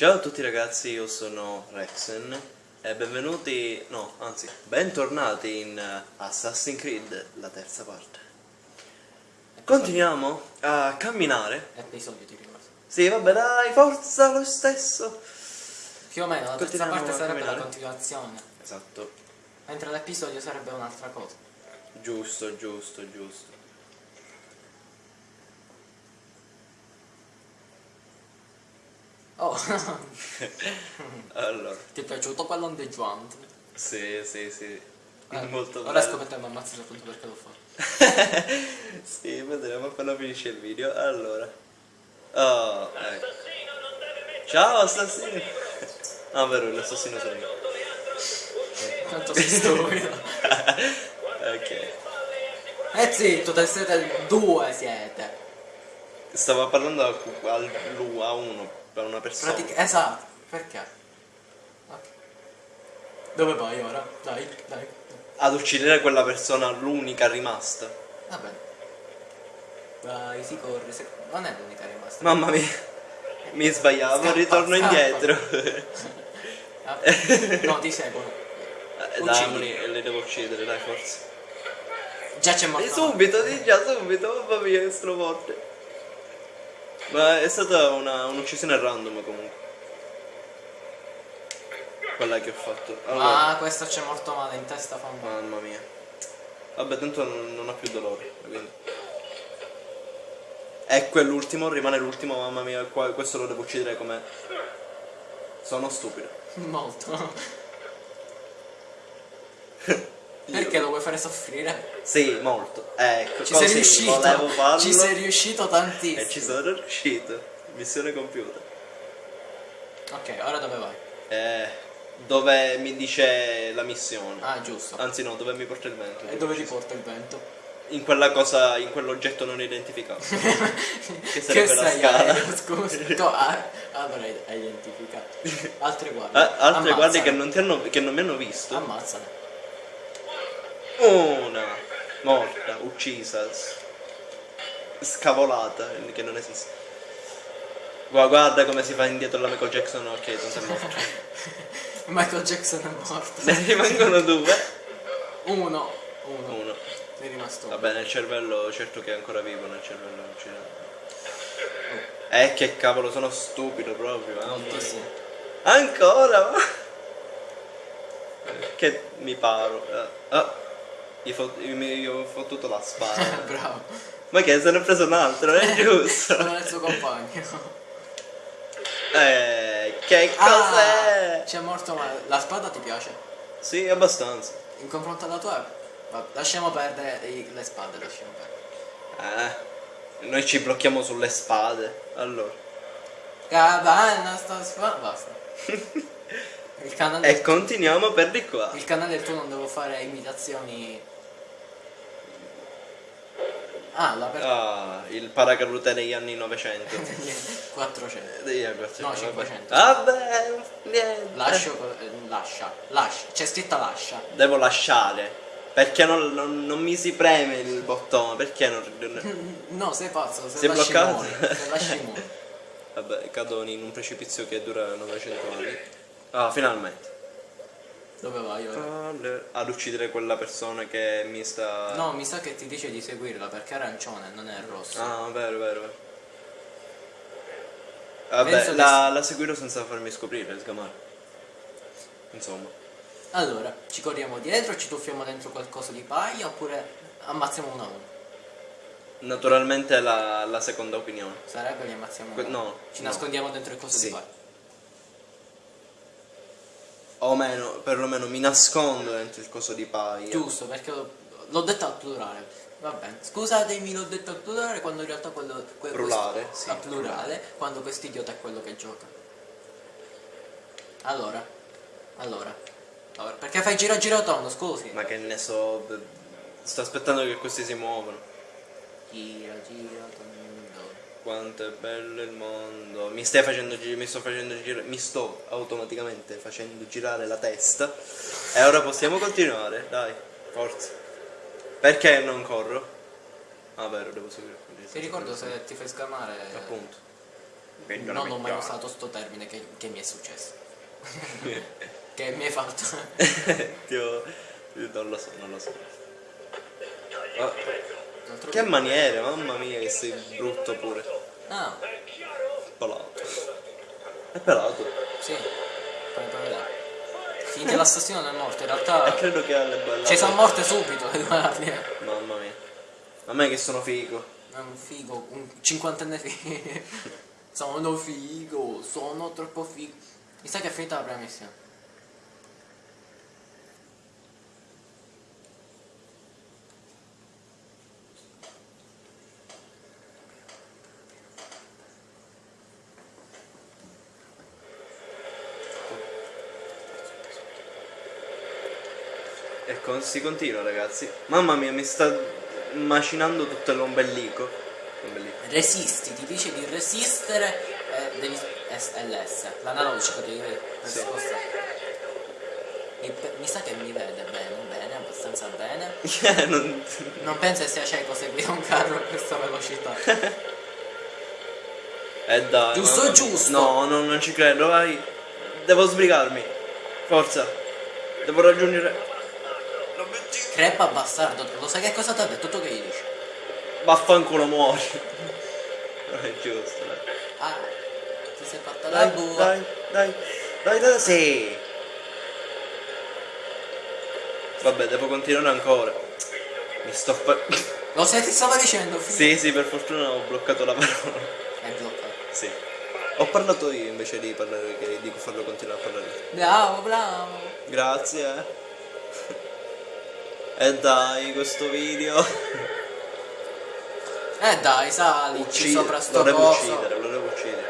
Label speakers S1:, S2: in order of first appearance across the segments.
S1: Ciao a tutti ragazzi, io sono Rexen e benvenuti, no, anzi, bentornati in eh, Assassin's Creed, la terza parte. Continuiamo a camminare.
S2: Episodio ti ricordo.
S1: Sì, vabbè, dai, forza lo stesso.
S2: Più o meno la terza parte sarebbe la continuazione,
S1: Esatto,
S2: mentre l'episodio sarebbe un'altra cosa.
S1: giusto, giusto, giusto.
S2: Oh,
S1: Allora,
S2: ti è piaciuto quell'ondeggiante?
S1: sì, sì, sì,
S2: Eh,
S1: molto
S2: Ora
S1: bello.
S2: scopriremo ammazzato appunto perché l'ho fatto.
S1: sì, vedremo appena finisce il video. Allora. Oh, ecco. Ciao assassino. Ah, vero, l'assassino sono io.
S2: Tanto sei stupido.
S1: ok.
S2: E zitto, te siete due siete.
S1: Stavo parlando a, al, a uno, per una persona.
S2: Pratic- esatto, perché? Ok. Dove vai ora? Dai, dai.
S1: Ad uccidere quella persona, l'unica rimasta.
S2: Va bene. Vai, si corre, si- non è l'unica rimasta.
S1: Mamma mia. Mi sbagliavo,
S2: Scappa,
S1: ritorno
S2: scappa.
S1: indietro.
S2: Ah, No, ti seguono.
S1: Eh, dai, le devo uccidere, dai, forza.
S2: Già c'è morto.
S1: subito, di già subito, mamma mia che straforte. Ma è stata un'uccisione random comunque. Quella che ho fatto. Allora,
S2: Ah, questo c'è morto male in testa fa un male.
S1: mamma mia. Vabbè, tanto non, non ho più dolore. Quindi. E quell'ultimo, rimane l'ultimo, mamma mia, qua- questo lo devo uccidere come. Sono stupido.
S2: Molto. Perché lo vuoi fare soffrire?
S1: Sì, molto. Ecco,
S2: Ci
S1: così
S2: sei riuscito.
S1: volevo farlo.
S2: Ci sei riuscito tantissimo.
S1: E ci sono riuscito. Missione compiuta.
S2: Ok, ora dove vai?
S1: Eh, dove mi dice la missione.
S2: Ah, giusto.
S1: Anzi no, dove mi porta il vento.
S2: E dove ti porta il vento?
S1: In quella cosa, in quell'oggetto non identificato. che
S2: Che
S1: sarebbe la
S2: sei
S1: scala.
S2: aereo, scusa. Tu, ah, allora hai identificato. Altre guardie.
S1: Ah, altre guardie che
S2: Ammazzale.
S1: non, ti hanno, che non mi hanno visto.
S2: Ammazzale.
S1: Una morta, uccisa, scavolata, che non esiste. Gua- Guarda come si fa indietro la Michael Jackson, ok, tanto è morto.
S2: Michael Jackson è morto.
S1: Ne rimangono due.
S2: Uno. Uno.
S1: Uno.
S2: Ne è rimasto uno.
S1: Vabbè, nel cervello, certo che è ancora vivo nel cervello. non c'è- Eh, che cavolo, sono stupido proprio. mia.
S2: Moltissimo.
S1: Ancora? che mi paro. eh. Ah, gli, fo- gli ho fottuto la spada.
S2: Bravo.
S1: Ma che se ne è preso un altro, è giusto.
S2: Non è il suo compagno.
S1: Eh, che
S2: Ah,
S1: cos'è?
S2: c'è morto male. La spada ti piace?
S1: Sì, abbastanza.
S2: In confronto alla tua? Va- lasciamo perdere i- le spade, lasciamo perdere.
S1: Eh, noi ci blocchiamo sulle spade. Allora.
S2: Cavanna sta spada. Basta. Il canale,
S1: E continuiamo per di qua.
S2: il canale tu non devo fare imitazioni. Ah, la per...
S1: Ah, il paracadute degli anni 900.
S2: 400.
S1: Degli anni 400,
S2: No,
S1: vabbè.
S2: 500.
S1: Vabbè, niente.
S2: Lascio, eh, lascia, lascia, c'è scritta lascia.
S1: Devo lasciare. Perché non, non- non mi si preme il bottone? Perché non...
S2: No, sei pazzo, se
S1: Sei
S2: lasci
S1: bloccato?
S2: muori, lasci muori.
S1: Vabbè, cado in un precipizio che dura 900 anni. Ah, finalmente.
S2: Dove vai ora?
S1: Ad uccidere quella persona che mi sta...
S2: No, mi sa che ti dice di seguirla perché è arancione, non è rosso.
S1: Ah, vero, vero, vero. Vabbè, la, la seguirò senza farmi scoprire, sgamare. Insomma.
S2: Allora, ci corriamo dietro, ci tuffiamo dentro qualcosa di paglia oppure ammazziamo uno a uno.
S1: Naturalmente la, la seconda opinione.
S2: Sarebbe li ammazziamo uno.
S1: no,
S2: Ci
S1: no.
S2: nascondiamo dentro il coso
S1: Sì.
S2: di paglia.
S1: O meno, perlomeno mi nascondo dentro il coso di paia.
S2: Giusto, perché l'ho, detto al plurale. Va bene. Scusatemi, l'ho detto al plurale quando in realtà quello que-
S1: Plurale,
S2: questo-
S1: sì,
S2: plurale, quando quest'idiota è quello che gioca. Allora. Allora. Allora, perché fai gira gira tondo, scusi?
S1: Ma che ne so, sto aspettando che questi si muovono.
S2: Gira gira tondo.
S1: Quanto è bello il mondo. Mi stai facendo girare, mi sto facendo girare, mi sto automaticamente facendo girare la testa. E ora possiamo continuare, dai, forza. Perché non corro? Ah, vero, devo seguire.
S2: Ti ricordo se ti fai scamare.
S1: Appunto.
S2: Non ho mai usato sto termine che, che mi è successo. che mi hai fatto?
S1: Dio, non lo so, non lo so. Ma-
S2: L'altro
S1: che maniere, mamma mia, che sei brutto pure.
S2: Ah,
S1: Pelato. È pelato.
S2: sì. Finché l'assassino non è morto, in
S1: E
S2: realtà.
S1: credo che alle belle.
S2: Ci sono morte subito.
S1: Mamma mia. A me che sono figo.
S2: È un figo, un cinquantenne figo. sono figo, sono troppo figo. Mi sa che è finita la prima missione.
S1: E con- si continua ragazzi. Mamma mia, mi sta macinando tutto l'ombelico.
S2: Resisti, ti dice di resistere e devi. LS, l'analogico devi
S1: Sì.
S2: Mi, mi sa che mi vede bene, bene, abbastanza bene.
S1: Eh, non-
S2: Non penso che sia cieco seguire un carro a questa velocità.
S1: Eh dai.
S2: Giusto,
S1: mia.
S2: giusto.
S1: No, no, non ci credo, vai. Devo sbrigarmi. Forza. Devo raggiungere.
S2: Crepa bastardo, lo sai che cosa ti ha detto? Tu che gli dici?
S1: Vaffanculo muori. Non è giusto, dai.
S2: Ah, ti sei fatta la
S1: Dai,
S2: bua.
S1: dai, dai, dai, dai, sì. Vabbè, devo continuare ancora. Mi sto fa...
S2: Lo sai ti stavo dicendo, figlio?
S1: Sì, sì, per fortuna ho bloccato la parola.
S2: È bloccato.
S1: Sì. Ho parlato io invece di parlare che di farlo continuare a parlare.
S2: Bravo, bravo.
S1: Grazie. Eh. E dai, questo video.
S2: Eh dai, salici
S1: Uccide.
S2: sopra sto
S1: Lo devo
S2: coso.
S1: uccidere, lo devo uccidere.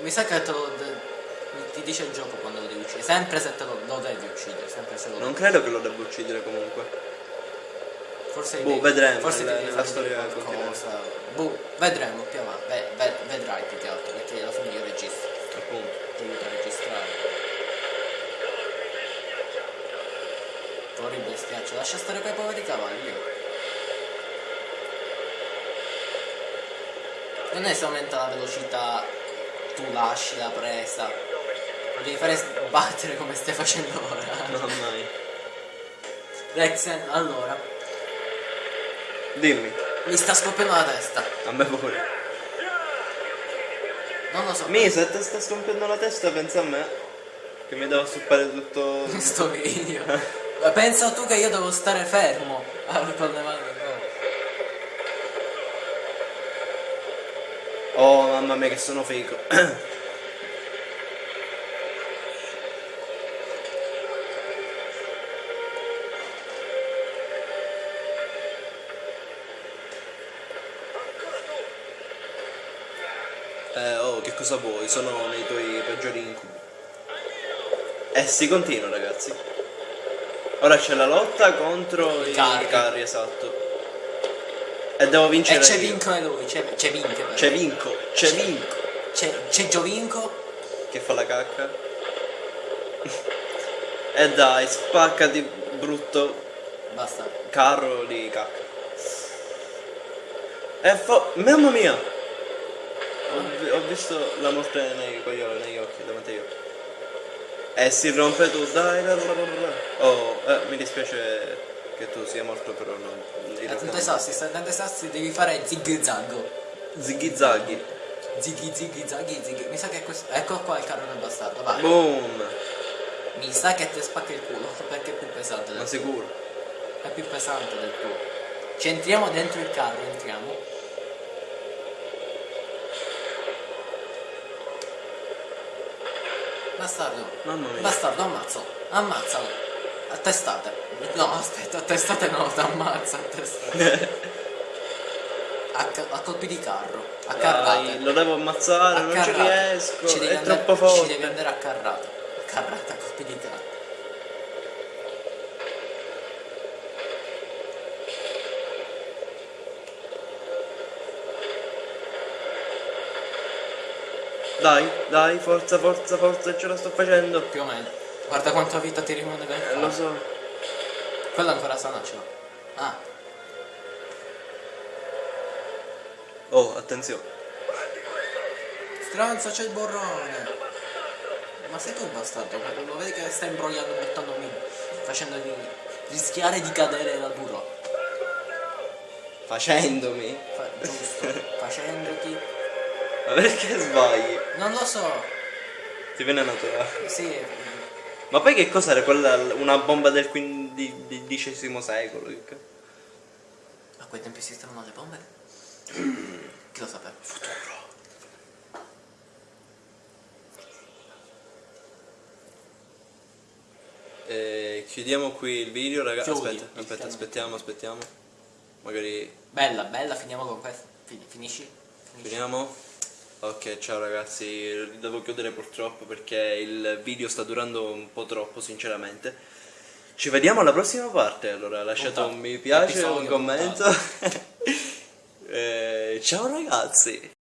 S2: Mi sa che te lo de- ti dice il gioco quando lo devi uccidere. Sempre se te lo, lo devi uccidere, sempre se lo
S1: Non credo che lo devo uccidere comunque.
S2: Forse
S1: Boh,
S2: devi-
S1: vedremo,
S2: Forse devi
S1: nella
S2: fare
S1: storia
S2: qualcosa. Boh, vedremo più avanti. Ve- ve- vedrai più che altro, perché alla fine io registro.
S1: Appunto.
S2: Ti aiuto a registrare. Bestiaccio, lascia stare quei poveri cavalli. Non è se aumenta la velocità, tu lasci la presa. Lo devi fare sbattere come stai facendo ora.
S1: Mamma mia.
S2: Rexen, allora,
S1: Dimmi,
S2: mi sta scoppiando la testa.
S1: a me pure.
S2: Non lo so.
S1: Mi, se te sta scompiendo la testa, pensa a me. Che mi devo stoppare tutto.
S2: Sto video. Ma Pensa tu che io devo stare fermo ah, con le mani. no.
S1: Oh, mamma mia, che sono figo. Eh, oh, che cosa vuoi? Sono nei tuoi peggiori incubi. E si continua, ragazzi. Ora c'è la lotta contro i
S2: carri.
S1: carri, esatto. E devo
S2: E
S1: vincere.
S2: c'è
S1: io.
S2: Vinco e lui, c'è, c'è Vinco.
S1: C'è Vinco, c'è Vinco.
S2: C'è, c'è Giovinco.
S1: Che fa la cacca. e dai, spaccati brutto
S2: Basta.
S1: carro di cacca. E fa... Mamma mia! Ho, ho visto la morte nei coglioni, negli occhi, davanti agli occhi. E si rompe tu, dai, dai, dai, dai, dai. Oh, eh, mi dispiace che tu sia morto, però non...
S2: ai
S1: non-
S2: sassi, attento ai sassi, devi fare zig zag.
S1: Ziggy zaggy.
S2: Ziggy ziggy zaggy ziggy. Mi sa che questo. Ecco qua il carro del bastardo, vai.
S1: Boom!
S2: Mi sa che ti spacca il culo, perché è più pesante del
S1: Ma sicuro.
S2: È più pesante del tuo. Ci entriamo dentro il carro, entriamo. Bastardo.
S1: Mamma mia.
S2: Bastardo, ammazzo. Ammazzalo. A testate. No, aspetta, a testate no, ti ammazza a testate. A, a colpi di carro. A
S1: Dai,
S2: carrate.
S1: lo devo ammazzare,
S2: A
S1: non ci
S2: carrate.
S1: riesco,
S2: Ci devi
S1: è
S2: andare-
S1: troppo
S2: Ci devi
S1: forte.
S2: andare a carrata. A carrata, a colpi di carro.
S1: Dai, dai, forza, forza, forza, ce la sto facendo.
S2: Più o meno. Guarda quanta vita ti rimane dentro.
S1: Eh, lo so.
S2: Quello ancora sana ce l'ho. Ah,
S1: Oh, attenzione.
S2: Stronzo, c'è il borrone. Ma sei tu bastardo? Lo vedi che sta imbrogliando buttandomi, facendomi rischiare di cadere dal burro.
S1: Facendomi.
S2: Fa- giusto, facendoti.
S1: Ma perché sbagli?
S2: Non lo so.
S1: Ti viene naturale.
S2: Sì,
S1: Ma poi che cos'era quella? Una bomba del XV secolo?
S2: A quei tempi esistevano le bombe? Chi lo sapeva?
S1: Futuro. Eh, chiudiamo qui il video, ragazzi. Aspetta, aspetta, aspettiamo, aspettiamo. Magari
S2: Bella, bella, finiamo con questo. Fin- finisci? Finisci.
S1: finiamo. Ok, ciao ragazzi, devo chiudere purtroppo perché il video sta durando un po' troppo, sinceramente. Ci vediamo alla prossima parte, allora lasciate un mi piace, un commento. Eh, ciao ragazzi.